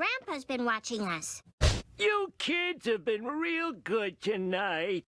Grandpa's been watching us. You kids have been real good tonight.